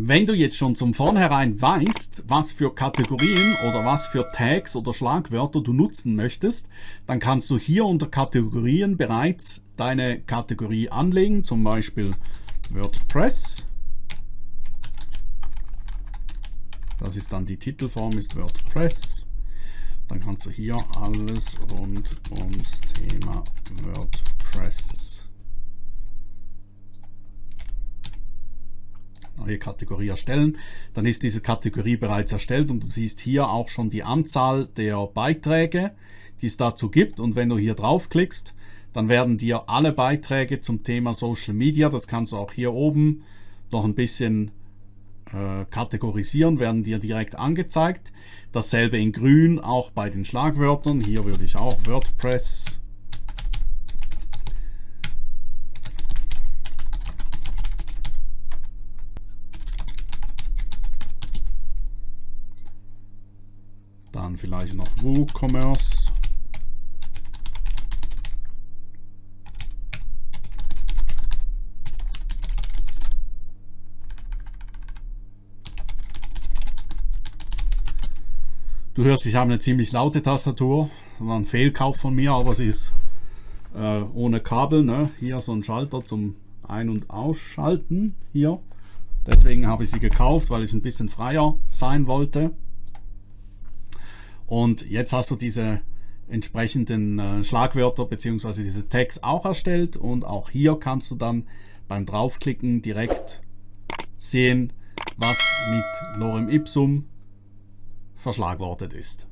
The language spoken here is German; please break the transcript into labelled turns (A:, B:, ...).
A: Wenn du jetzt schon zum Vornherein weißt, was für Kategorien oder was für Tags oder Schlagwörter du nutzen möchtest, dann kannst du hier unter Kategorien bereits deine Kategorie anlegen, zum Beispiel WordPress. Das ist dann die Titelform, ist WordPress. Dann kannst du hier alles rund ums Thema WordPress neue Kategorie erstellen, dann ist diese Kategorie bereits erstellt und du siehst hier auch schon die Anzahl der Beiträge, die es dazu gibt. Und wenn du hier draufklickst, dann werden dir alle Beiträge zum Thema Social Media, das kannst du auch hier oben noch ein bisschen äh, kategorisieren, werden dir direkt angezeigt. Dasselbe in grün auch bei den Schlagwörtern, hier würde ich auch WordPress Dann vielleicht noch WooCommerce. Du hörst, ich habe eine ziemlich laute Tastatur. War ein Fehlkauf von mir, aber sie ist äh, ohne Kabel. Ne? Hier so ein Schalter zum Ein- und Ausschalten. Hier. Deswegen habe ich sie gekauft, weil ich ein bisschen freier sein wollte. Und jetzt hast du diese entsprechenden äh, Schlagwörter bzw. diese Tags auch erstellt und auch hier kannst du dann beim draufklicken direkt sehen, was mit Lorem Ipsum verschlagwortet ist.